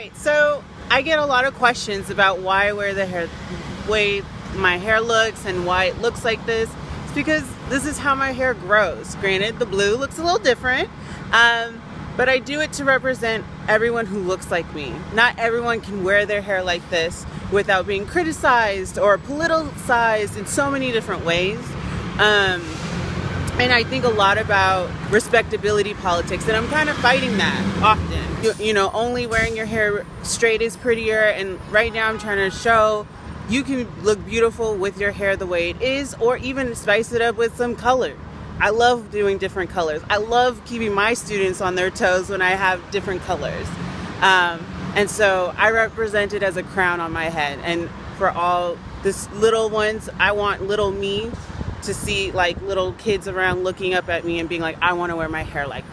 Right, so I get a lot of questions about why I wear the hair, way my hair looks and why it looks like this. It's because this is how my hair grows. Granted, the blue looks a little different, um, but I do it to represent everyone who looks like me. Not everyone can wear their hair like this without being criticized or politicized in so many different ways. Um, and I think a lot about respectability politics, and I'm kind of fighting that often. You, you, know, only wearing your hair straight is prettier, and right now I'm trying to show you can look beautiful with your hair the way it is, or even spice it up with some color. I love doing different colors. I love keeping my students on their toes when I have different colors. Um, and so I represent it as a crown on my head. And for all this little ones, I want little me to see like little kids around looking up at me and being like, I want to wear my hair like